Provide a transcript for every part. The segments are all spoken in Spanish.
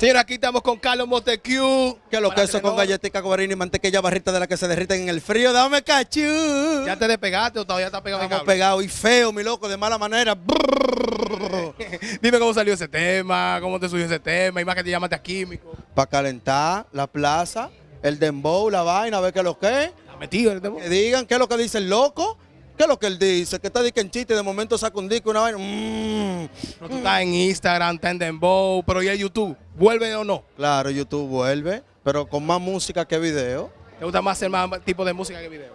Señora, aquí estamos con Carlos Montecue. Que los quesos con galletica, guarina y mantequilla barrita de la que se derriten en el frío. Dame cachú. ¿Ya te despegaste o todavía estás pegado? Estamos pegados y feo, mi loco, de mala manera. Dime cómo salió ese tema, cómo te subió ese tema, y más que te llamaste a químico. Para calentar la plaza, el dembow, la vaina, a ver qué es lo que es. metido el dembow? Que digan qué es lo que dice el loco. ¿Qué es lo que él dice? Que está diciendo en chiste, de momento saca un disco, una vaina. Mmm. Pero tú estás en Instagram, está en Dembow, pero ya YouTube, ¿vuelve o no? Claro, YouTube vuelve, pero con más música que video. ¿Te gusta más hacer más tipo de música que video?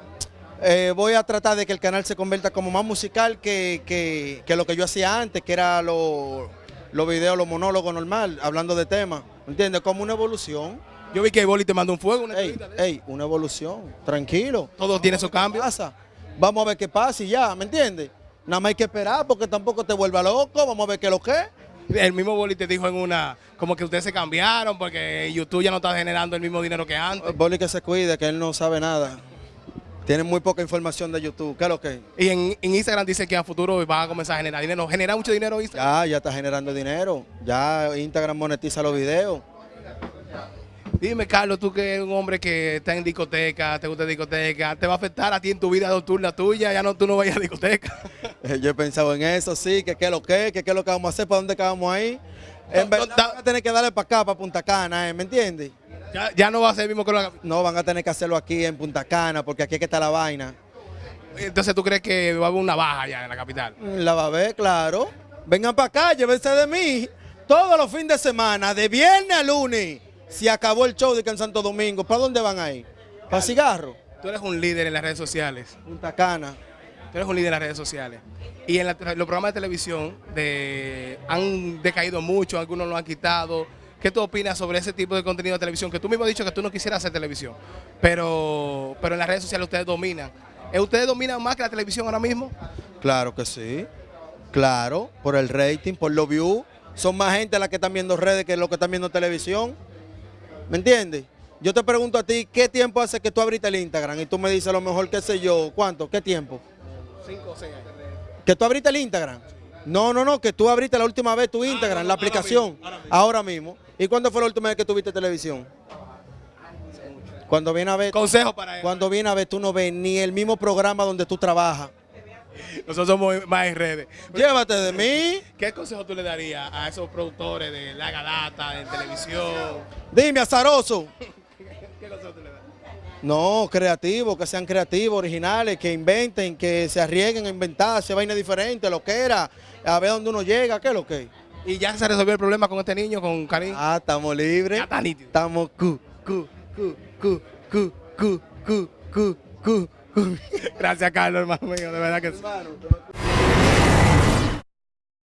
Eh, voy a tratar de que el canal se convierta como más musical que, que, lo que yo hacía antes, que era los videos, los monólogos normal, hablando de temas. ¿Entiendes? Como una evolución. Yo vi que Boli te mandó un fuego, una ey, ey, una evolución, tranquilo. Todo tiene su cambio. Pasa? Vamos a ver qué pasa y ya, ¿me entiendes? Nada más hay que esperar porque tampoco te vuelva loco, vamos a ver qué es lo que es. El mismo Boli te dijo en una, como que ustedes se cambiaron porque YouTube ya no está generando el mismo dinero que antes. Boli que se cuide, que él no sabe nada. Tiene muy poca información de YouTube. ¿Qué es lo que? Y en, Instagram dice que a futuro va a comenzar a generar dinero. ¿Genera mucho dinero Instagram? Ya, ya está generando dinero. Ya Instagram monetiza los videos. Dime, Carlos, tú que eres un hombre que está en discoteca, te gusta discoteca, ¿te va a afectar a ti en tu vida nocturna tuya? Ya no, tú no vayas a discoteca. Yo he pensado en eso, sí, que qué es lo que, que qué es lo que vamos a hacer, para dónde vamos ahí. En verdad, van a tener que darle para acá, para Punta Cana, ¿eh? ¿me entiendes? Ya, no va a ser mismo que lo No, van a tener que hacerlo aquí en Punta Cana, porque aquí es que está la vaina. Entonces, ¿tú crees que va a haber una baja ya en la capital? La va a haber, claro. Vengan para acá, llévense de mí. Todos los fines de semana, de viernes a lunes. Si acabó el show de que en Santo Domingo, ¿para dónde van a ir? ¿Para cigarro? Tú eres un líder en las redes sociales. Punta Cana. Tú eres un líder en las redes sociales. Y en los programas de televisión de, han decaído mucho, algunos lo han quitado. ¿Qué tú opinas sobre ese tipo de contenido de televisión? Que tú mismo has dicho que tú no quisieras hacer televisión, pero, pero en las redes sociales ustedes dominan. ¿Ustedes dominan más que la televisión ahora mismo? Claro que sí. Claro, por el rating, por los views. Son más gente las que están viendo redes que los que están viendo televisión. ¿Me entiendes? Yo te pregunto a ti, ¿qué tiempo hace que tú abriste el Instagram? Y tú me dices a lo mejor, qué sé yo, ¿cuánto? ¿Qué tiempo? Cinco o seis años. ¿Que tú abriste el Instagram? No, no, no, que tú abriste la última vez tu ah, Instagram, la aplicación, ahora mismo, ¿Y cuándo fue la última vez que tuviste televisión? Cuando viene a ver... Consejo para él. Cuando viene a ver, tú no ves ni el mismo programa donde tú trabajas. Nosotros somos más en redes. Llévate de mí. ¿Qué consejo tú le darías a esos productores de la galata, de televisión? Dime, azaroso. ¿Qué consejo tú le das? No, creativos, que sean creativos, originales, que inventen, que se arriesguen a inventar, se vaina diferente, lo que era, a ver dónde uno llega, qué es lo que. ¿Y ya se resolvió el problema con este niño, con Karim? Ah, estamos libres. Ya está nítido. Estamos cu, cu, cu, cu, cu, cu, cu, cu. Gracias, Carlos, hermano mío, de verdad que sí.